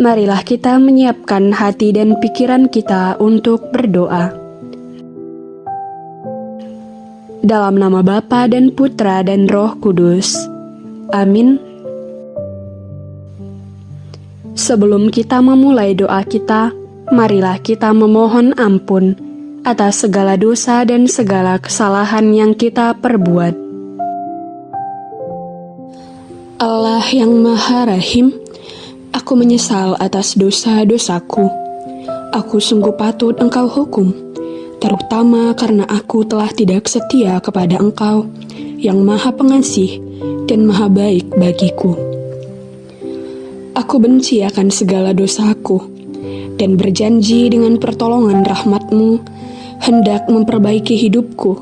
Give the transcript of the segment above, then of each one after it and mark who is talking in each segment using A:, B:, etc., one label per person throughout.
A: marilah kita menyiapkan hati dan pikiran kita untuk berdoa. Dalam nama Bapa dan Putra dan Roh Kudus. Amin. Sebelum kita memulai doa kita, marilah kita memohon ampun atas segala dosa dan segala kesalahan yang kita perbuat. Allah yang Maha Rahim, aku menyesal atas dosa-dosaku. Aku sungguh patut Engkau hukum, terutama karena aku telah tidak setia kepada Engkau yang Maha Pengasih dan Maha Baik bagiku. Aku benci akan segala dosaku dan berjanji dengan pertolongan rahmatmu hendak memperbaiki hidupku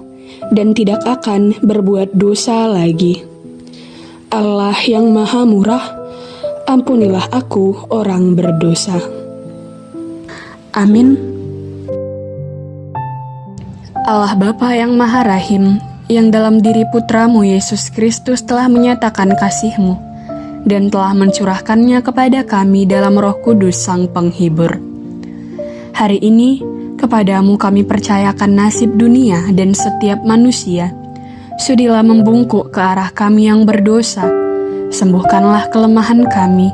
A: dan tidak akan berbuat dosa lagi. Allah yang maha murah, ampunilah aku orang berdosa. Amin. Allah Bapa yang maha rahim, yang dalam diri putramu Yesus Kristus telah menyatakan kasihmu dan telah mencurahkannya kepada kami dalam roh kudus sang penghibur. Hari ini, kepadamu kami percayakan nasib dunia dan setiap manusia, Sudilah membungkuk ke arah kami yang berdosa. Sembuhkanlah kelemahan kami,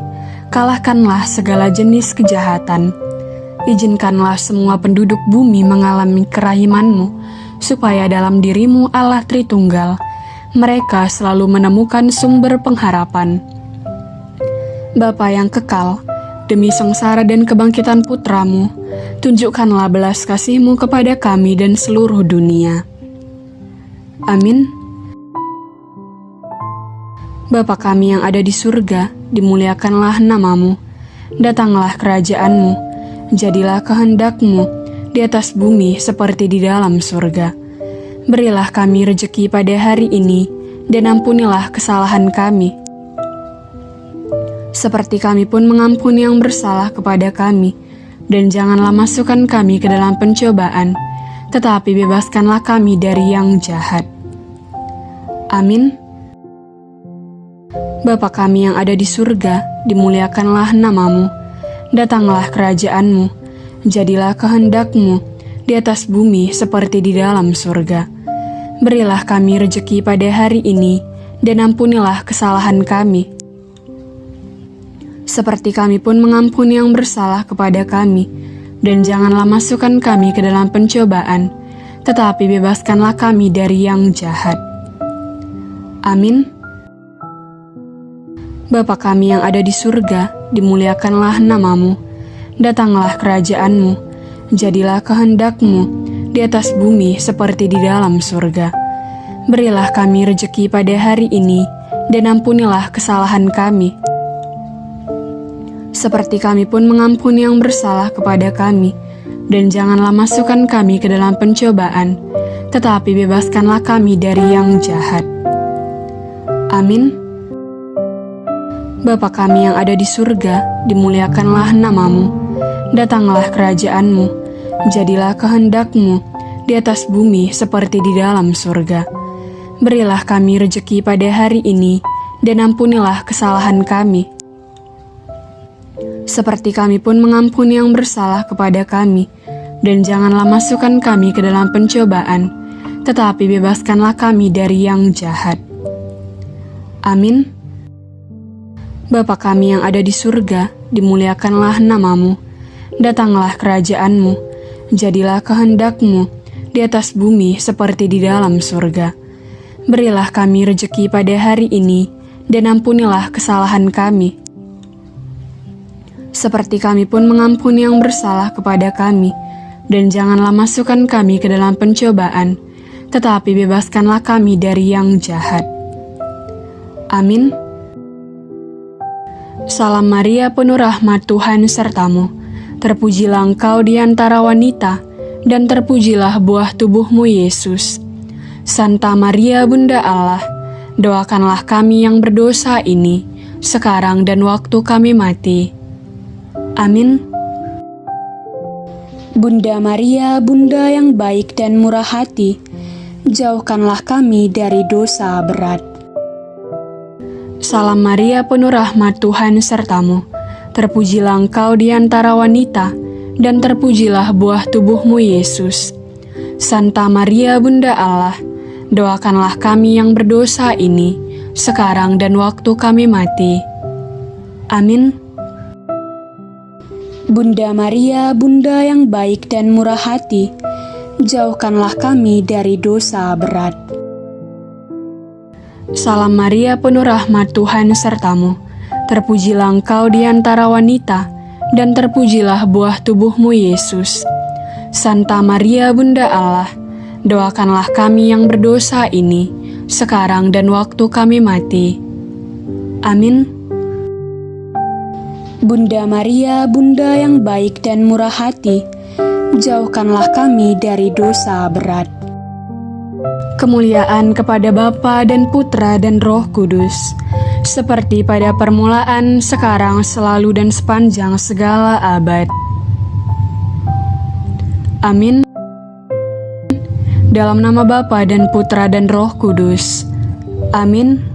A: kalahkanlah segala jenis kejahatan. Izinkanlah semua penduduk bumi mengalami kerahimanmu, supaya dalam dirimu Allah Tritunggal, mereka selalu menemukan sumber pengharapan. Bapa yang kekal, demi sengsara dan kebangkitan putramu, tunjukkanlah belas kasihmu kepada kami dan seluruh dunia. Amin. Bapa kami yang ada di surga, dimuliakanlah namamu. Datanglah kerajaanmu, jadilah kehendakmu di atas bumi seperti di dalam surga. Berilah kami rejeki pada hari ini, dan ampunilah kesalahan kami. Seperti kami pun mengampuni yang bersalah kepada kami, dan janganlah masukkan kami ke dalam pencobaan, tetapi bebaskanlah kami dari yang jahat. Amin. Bapa kami yang ada di surga, dimuliakanlah namamu. Datanglah kerajaanmu, jadilah kehendakmu di atas bumi seperti di dalam surga. Berilah kami rejeki pada hari ini, dan ampunilah kesalahan kami. Seperti kami pun mengampuni yang bersalah kepada kami, dan janganlah masukkan kami ke dalam pencobaan, tetapi bebaskanlah kami dari yang jahat. Amin. Bapa kami yang ada di surga, dimuliakanlah namamu. Datanglah kerajaanmu, jadilah kehendakmu di atas bumi seperti di dalam surga. Berilah kami rejeki pada hari ini, dan ampunilah kesalahan kami. Seperti kami pun mengampuni yang bersalah kepada kami, dan janganlah masukkan kami ke dalam pencobaan, tetapi bebaskanlah kami dari yang jahat. Amin. Bapa kami yang ada di surga, dimuliakanlah namamu. Datanglah kerajaanmu, jadilah kehendakmu di atas bumi seperti di dalam surga. Berilah kami rejeki pada hari ini, dan ampunilah kesalahan kami. Seperti kami pun mengampuni yang bersalah kepada kami, dan janganlah masukkan kami ke dalam pencobaan, tetapi bebaskanlah kami dari yang jahat. Amin. Bapa kami yang ada di surga, dimuliakanlah namamu. Datanglah kerajaanmu, jadilah kehendakmu di atas bumi seperti di dalam surga. Berilah kami rejeki pada hari ini, dan ampunilah kesalahan kami. Seperti kami pun mengampuni yang bersalah kepada kami, dan janganlah masukkan kami ke dalam pencobaan, tetapi bebaskanlah kami dari yang jahat. Amin. Salam Maria penuh rahmat Tuhan sertamu. Terpujilah engkau di antara wanita, dan terpujilah buah tubuhmu Yesus. Santa Maria Bunda Allah, doakanlah kami yang berdosa ini, sekarang dan waktu kami mati. Amin. Bunda Maria, Bunda yang baik dan murah hati, jauhkanlah kami dari dosa berat. Salam Maria penuh rahmat Tuhan sertamu. Terpujilah engkau di antara wanita, dan terpujilah buah tubuhmu Yesus. Santa Maria Bunda Allah, doakanlah kami yang berdosa ini, sekarang dan waktu kami mati. Amin. Bunda Maria, Bunda yang baik dan murah hati, jauhkanlah kami dari dosa berat. Salam Maria penuh rahmat Tuhan sertamu. Terpujilah engkau di antara wanita, dan terpujilah buah tubuhmu Yesus. Santa Maria Bunda Allah, doakanlah kami yang berdosa ini, sekarang dan waktu kami mati. Amin. Bunda Maria, Bunda yang baik dan murah hati, jauhkanlah kami dari dosa berat. Kemuliaan kepada Bapa dan Putra dan Roh Kudus, seperti pada permulaan, sekarang, selalu, dan sepanjang segala abad. Amin. Dalam nama Bapa dan Putra dan Roh Kudus. Amin.